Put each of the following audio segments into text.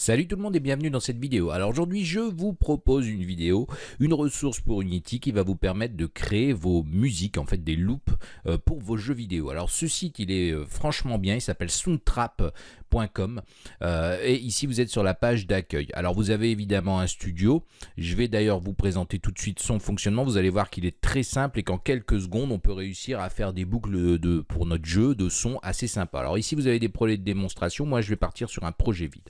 Salut tout le monde et bienvenue dans cette vidéo. Alors aujourd'hui je vous propose une vidéo, une ressource pour Unity qui va vous permettre de créer vos musiques, en fait des loops euh, pour vos jeux vidéo. Alors ce site il est euh, franchement bien, il s'appelle soundtrap.com euh, et ici vous êtes sur la page d'accueil. Alors vous avez évidemment un studio, je vais d'ailleurs vous présenter tout de suite son fonctionnement, vous allez voir qu'il est très simple et qu'en quelques secondes on peut réussir à faire des boucles de, pour notre jeu de son assez sympa. Alors ici vous avez des projets de démonstration, moi je vais partir sur un projet vide.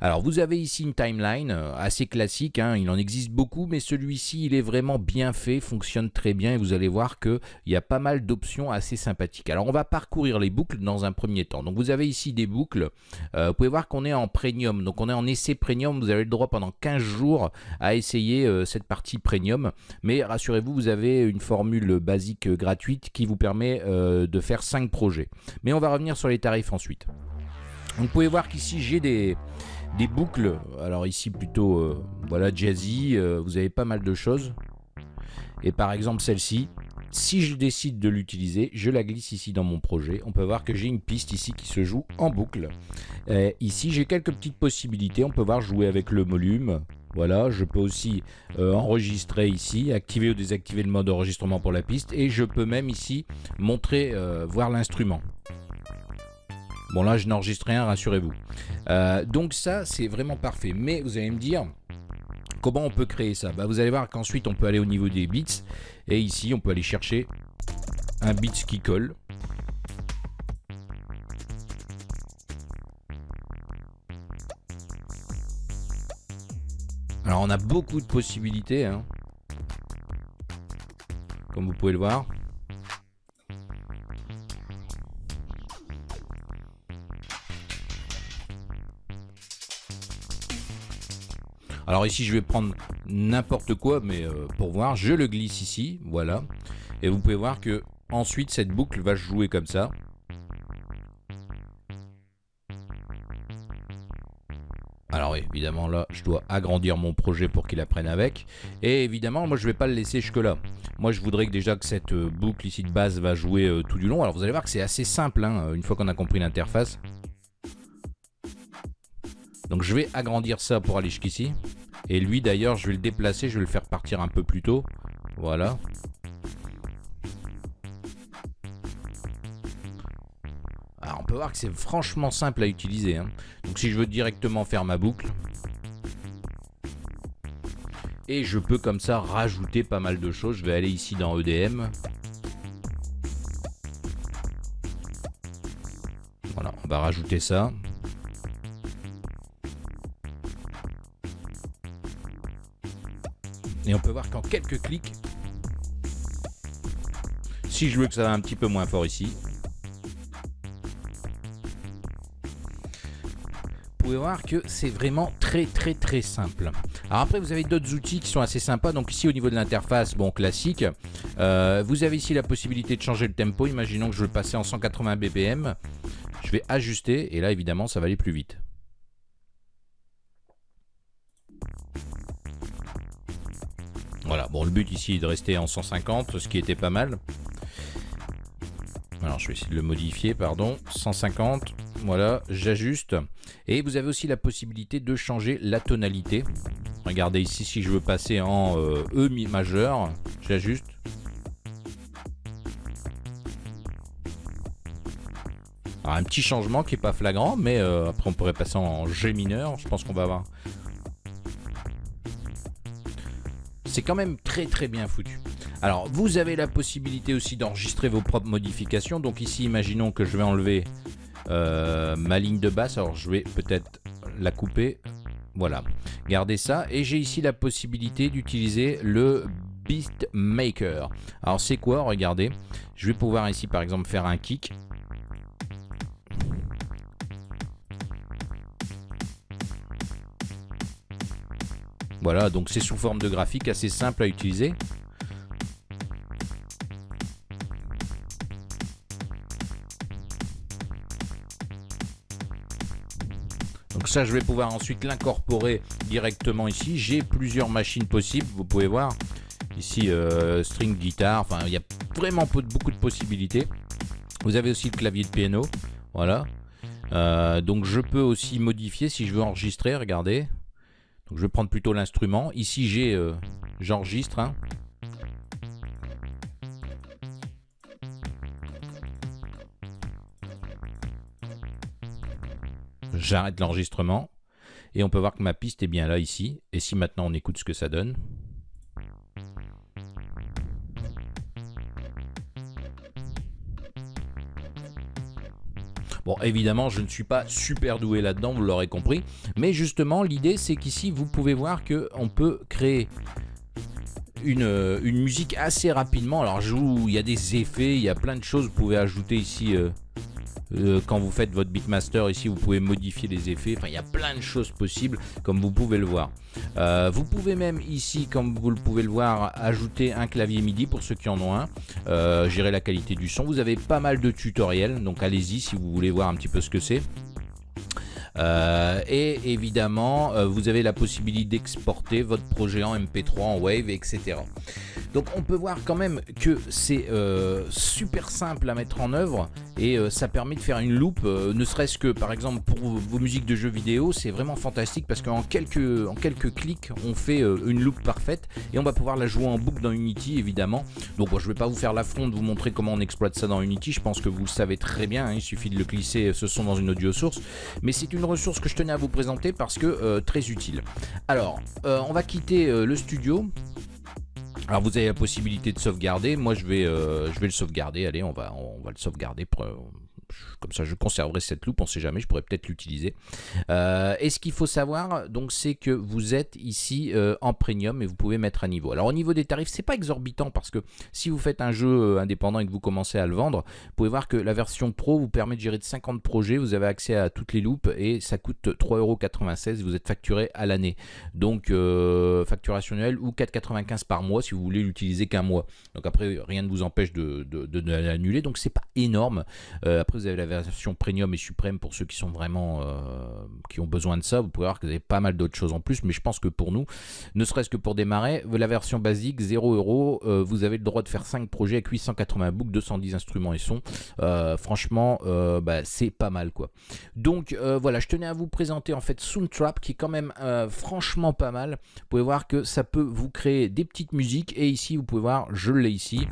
Alors vous avez ici une timeline euh, assez classique, hein, il en existe beaucoup, mais celui-ci il est vraiment bien fait, fonctionne très bien et vous allez voir qu'il y a pas mal d'options assez sympathiques. Alors on va parcourir les boucles dans un premier temps. Donc vous avez ici des boucles, euh, vous pouvez voir qu'on est en premium, donc on est en essai premium, vous avez le droit pendant 15 jours à essayer euh, cette partie premium, mais rassurez-vous, vous avez une formule basique gratuite qui vous permet de faire 5 projets. Mais on va revenir sur les tarifs ensuite. Vous pouvez voir qu'ici j'ai des, des boucles, alors ici plutôt euh, voilà jazzy, euh, vous avez pas mal de choses. Et par exemple celle-ci, si je décide de l'utiliser, je la glisse ici dans mon projet. On peut voir que j'ai une piste ici qui se joue en boucle. ici j'ai quelques petites possibilités, on peut voir jouer avec le volume. Voilà, je peux aussi euh, enregistrer ici, activer ou désactiver le mode enregistrement pour la piste. Et je peux même ici montrer, voir l'instrument. Bon là, je n'enregistre rien, rassurez-vous. Euh, donc ça, c'est vraiment parfait. Mais vous allez me dire, comment on peut créer ça? Bah, Vous allez voir qu'ensuite, on peut aller au niveau des bits. Et ici, on peut aller chercher un bits qui colle. Alors on a beaucoup de possibilités, hein. comme vous pouvez le voir. Alors ici, je vais prendre n'importe quoi, mais euh, pour voir, je le glisse ici, voilà. Et vous pouvez voir que ensuite, cette boucle va jouer comme ça. Alors évidemment là, je dois agrandir mon projet pour qu'il apprenne avec. Et évidemment, moi je vais pas le laisser jusque là. Moi je voudrais déjà que cette euh, boucle ici de base va jouer euh, tout du long. Alors vous allez voir que c'est assez simple, hein, une fois qu'on a compris l'interface. Donc je vais agrandir ça pour aller jusqu'ici. Et lui d'ailleurs, je vais le déplacer, je vais le faire partir un peu plus tôt. Voilà. Alors on peut voir que c'est franchement simple à utiliser. Hein. Donc si je veux directement faire ma boucle. Et je peux comme ça rajouter pas mal de choses. Je vais aller ici dans EDM. Voilà, on va rajouter ça. Et on peut voir qu'en quelques clics, si je veux que ça va un petit peu moins fort ici, vous pouvez voir que c'est vraiment très très très simple. Alors après vous avez d'autres outils qui sont assez sympas. Donc ici au niveau de l'interface, bon classique, euh, vous avez ici la possibilité de changer le tempo. Imaginons que je veux passer en 180 BPM. Je vais ajuster et là évidemment ça va aller plus vite. Voilà, bon le but ici est de rester en 150, ce qui était pas mal. Alors je vais essayer de le modifier, pardon. 150, voilà, j'ajuste. Et vous avez aussi la possibilité de changer la tonalité. Regardez ici, si je veux passer en euh, E majeur, j'ajuste. un petit changement qui n'est pas flagrant, mais euh, après on pourrait passer en G mineur. Je pense qu'on va avoir c'est quand même très très bien foutu. Alors, vous avez la possibilité aussi d'enregistrer vos propres modifications. Donc ici, imaginons que je vais enlever euh, ma ligne de basse. Alors, je vais peut-être la couper. Voilà. Gardez ça. Et j'ai ici la possibilité d'utiliser le Beatmaker. Alors, c'est quoi? Regardez. Je vais pouvoir ici, par exemple, faire un kick. Voilà, donc c'est sous forme de graphique assez simple à utiliser. Donc ça, je vais pouvoir ensuite l'incorporer directement ici. J'ai plusieurs machines possibles, vous pouvez voir. Ici, euh, string guitare, enfin, il y a vraiment beaucoup de possibilités. Vous avez aussi le clavier de piano, voilà. Euh, donc je peux aussi modifier si je veux enregistrer, regardez. Je vais prendre plutôt l'instrument. Ici euh, j'enregistre. Hein. J'arrête l'enregistrement. Et on peut voir que ma piste est bien là ici. Et si maintenant on écoute ce que ça donne. Bon, évidemment, je ne suis pas super doué là-dedans, vous l'aurez compris. Mais justement, l'idée, c'est qu'ici, vous pouvez voir qu'on peut créer une, une, musique assez rapidement. Alors, il y a des effets, il y a plein de choses. Vous pouvez ajouter ici... Euh, euh, quand vous faites votre Beatmaster ici vous pouvez modifier les effets. Enfin il y a plein de choses possibles comme vous pouvez le voir. Euh, vous pouvez même ici comme vous le pouvez le voir ajouter un clavier MIDI pour ceux qui en ont un. Euh, gérer la qualité du son. Vous avez pas mal de tutoriels donc allez-y si vous voulez voir un petit peu ce que c'est. Et évidemment, vous avez la possibilité d'exporter votre projet en MP3, en Wave, etc. Donc on peut voir quand même que c'est euh, super simple à mettre en œuvre et euh, ça permet de faire une loupe, euh, ne serait-ce que par exemple pour vos musiques de jeux vidéo, c'est vraiment fantastique parce qu'en quelques, en quelques clics on fait une loupe parfaite et on va pouvoir la jouer en boucle dans Unity évidemment. Donc bon, je vais pas vous faire l'affront de vous montrer comment on exploite ça dans Unity, je pense que vous le savez très bien, hein. il suffit de le glisser ce son dans une audio source, mais c'est une ressource que je tenais à vous présenter parce que très utile. Alors, on va quitter le studio alors vous avez la possibilité de sauvegarder, moi je vais, euh, je vais le sauvegarder, allez on va, on va le sauvegarder, comme ça je conserverai cette loupe, on sait jamais, je pourrais peut-être l'utiliser. Euh, et ce qu'il faut savoir, donc c'est que vous êtes ici euh, en premium et vous pouvez mettre à niveau. Alors au niveau des tarifs, c'est pas exorbitant parce que si vous faites un jeu euh, indépendant et que vous commencez à le vendre, vous pouvez voir que la version pro vous permet de gérer de 50 projets, vous avez accès à toutes les loupes et ça coûte 3,96€, vous êtes facturé à l'année. Donc facturation annuelle ou 4,95 par mois si vous voulez l'utiliser qu'un mois. Donc après rien ne vous empêche de, de, l'annuler, donc c'est pas énorme. après vous avez la version premium et suprême pour ceux qui sont vraiment euh, qui ont besoin de ça. Vous pouvez voir que vous avez pas mal d'autres choses en plus, mais je pense que pour nous, ne serait-ce que pour démarrer, la version basique 0 euros, euh, vous avez le droit de faire 5 projets avec 880 books, 210 instruments et sons. Euh, franchement, bah, c'est pas mal quoi. Donc voilà, je tenais à vous présenter en fait Soundtrap qui est quand même franchement pas mal. Vous pouvez voir que ça peut vous créer des petites musiques et ici vous pouvez voir, je l'ai ici.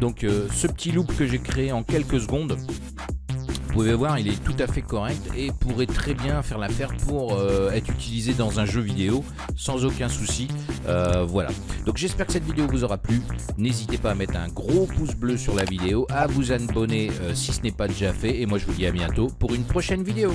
Donc euh, ce petit loop que j'ai créé en quelques secondes, vous pouvez voir, il est tout à fait correct et pourrait très bien faire l'affaire pour euh, être utilisé dans un jeu vidéo sans aucun souci. Euh, voilà. Donc j'espère que cette vidéo vous aura plu. N'hésitez pas à mettre un gros pouce bleu sur la vidéo, à vous abonner si ce n'est pas déjà fait. Et moi je vous dis à bientôt pour une prochaine vidéo.